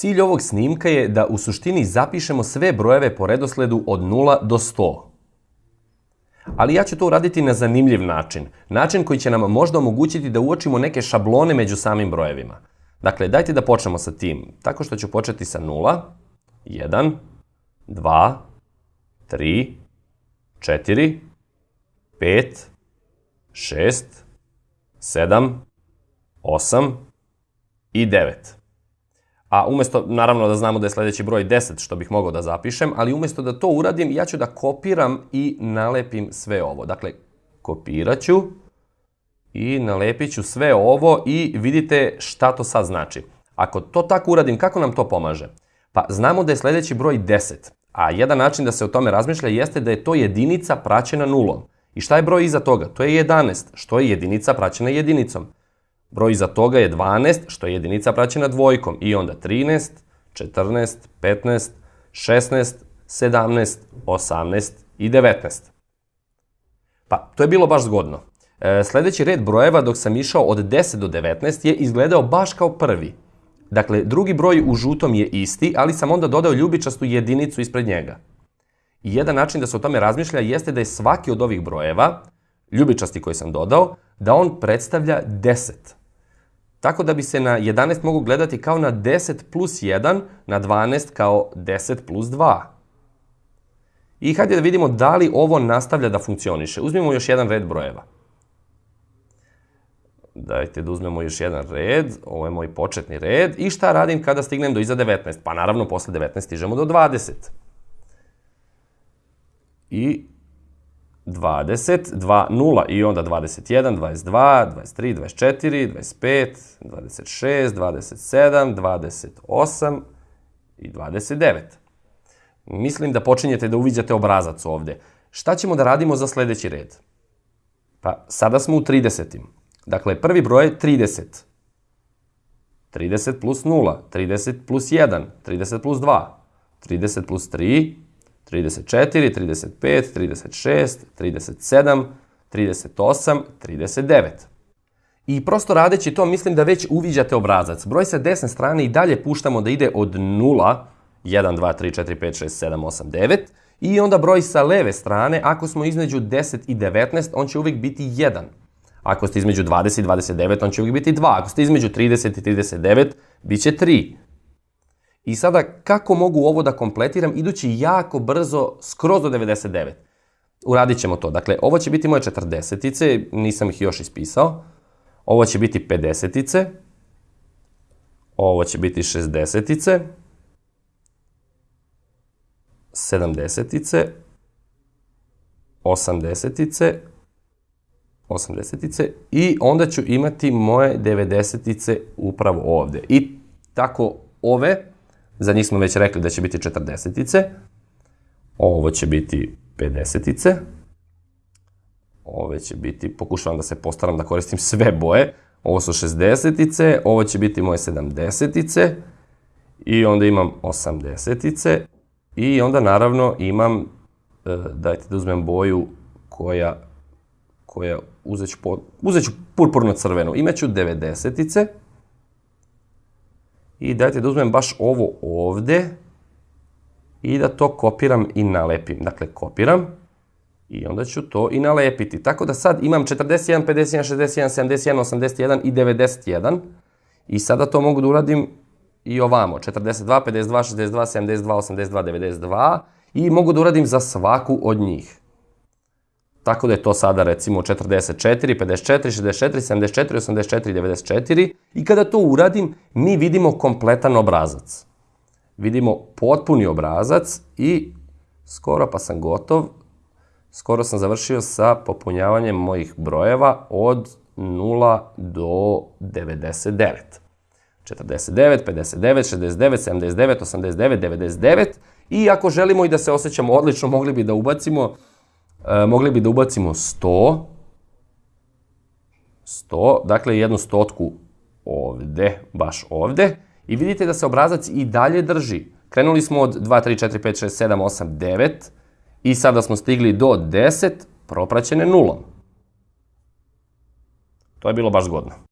Cilj ovog snimka je da u suštini zapišemo sve brojeve po redosledu od 0 do 100. Ali ja ću to uraditi na zanimljiv način. Način koji će nam možda omogućiti da uočimo neke šablone među samim brojevima. Dakle, dajte da počnemo sa tim. Tako što ću početi sa 0, 1, 2, 3, 4, 5, 6, 7, 8 i 9. A umesto, naravno da znamo da je sledeći broj 10, što bih mogao da zapišem, ali umesto da to uradim, ja ću da kopiram i nalepim sve ovo. Dakle, kopirat ću i nalepit ću sve ovo i vidite šta to sad znači. Ako to tako uradim, kako nam to pomaže? Pa znamo da je sledeći broj 10, a jedan način da se o tome razmišlja jeste da je to jedinica praćena nulom. I šta je broj iza toga? To je 11, što je jedinica praćena jedinicom. Broj iza toga je 12, što je jedinica praćena dvojkom. I onda 13, 14, 15, 16, 17, 18 i 19. Pa, to je bilo baš zgodno. E, sledeći red brojeva dok sam išao od 10 do 19 je izgledao baš kao prvi. Dakle, drugi broj u žutom je isti, ali sam onda dodao ljubičastu jedinicu ispred njega. I jedan način da se o tome razmišlja jeste da je svaki od ovih brojeva, ljubičasti koji sam dodao, da on predstavlja 10. Tako da bi se na 11 mogu gledati kao na 10 plus 1, na 12 kao 10 plus 2. I hajde da vidimo da li ovo nastavlja da funkcioniše. Uzmimo još jedan red brojeva. Dajte da uzmemo još jedan red, ovo je moj početni red. I šta radim kada stignem do iza 19? Pa naravno, posle 19 stižemo do 20. I 20, 2, 0 i onda 21, 22, 23, 24, 25, 26, 27, 28 i 29. Mislim da počinjete da uviđate obrazac ovde. Šta ćemo da radimo za sledeći red? Pa sada smo u 30. Dakle, prvi broj je 30. 30 plus 0, 30 plus 1, 30 plus 2, 30 plus 3, 34, 35, 36, 37, 38, 39. I prosto radeći to, mislim da već uviđate obrazac. Broj sa desne strane i dalje puštamo da ide od 0, 1, 2, 3, 4, 5, 6, 7, 8, 9. I onda broj sa leve strane, ako smo između 10 i 19, on će uvijek biti 1. Ako ste između 20 i 29, on će uvijek biti 2. Ako ste između 30 i 39, bit će 3. I sada, kako mogu ovo da kompletiram idući jako brzo, skroz do 99? Uradit ćemo to. Dakle, ovo će biti moje 40-ice, nisam ih još ispisao. Ovo će biti 50-ice. Ovo će biti 60-ice. 70-ice. 80-ice. 80-ice. I onda ću imati moje 90-ice upravo ovde. I tako ove Za njih smo već rekli da će biti 40-ice. Ovo će biti 50-ice. Ove će biti, pokušavam da se postaram da koristim sve boje. Ovo su 60-ice, ovo će biti moje 70-ice. I onda imam 80-ice. I onda naravno imam, e, dajte da uzmem boju koja, koja uzeću, po, uzeću purpurno crvenu. Imaću 90-ice. I dajte da uzmem baš ovo ovde i da to kopiram i nalepim. Dakle, kopiram i onda ću to i nalepiti. Tako da sad imam 41, 51, 61, 71, 81 i 91. I sada to mogu da uradim i ovamo. 42, 52, 62, 72, 82, 92. I mogu da uradim za svaku od njih. Tako da je to sada recimo 44, 54, 64, 74, 84, 94 i kada to uradim mi vidimo kompletan obrazac. Vidimo potpuni obrazac i skoro pa sam gotov, skoro sam završio sa popunjavanjem mojih brojeva od 0 do 99. 49, 59, 69, 79, 89, 99 i ako želimo i da se osjećamo odlično, mogli bi da ubacimo e, mogli bi da ubacimo 100, 100, dakle jednu stotku ovde, baš ovde, i vidite da se obrazac i dalje drži. Krenuli smo od 2, 3, 4, 5, 6, 7, 8, 9 i sada smo stigli do 10 propraćene nulom. To je bilo baš zgodno.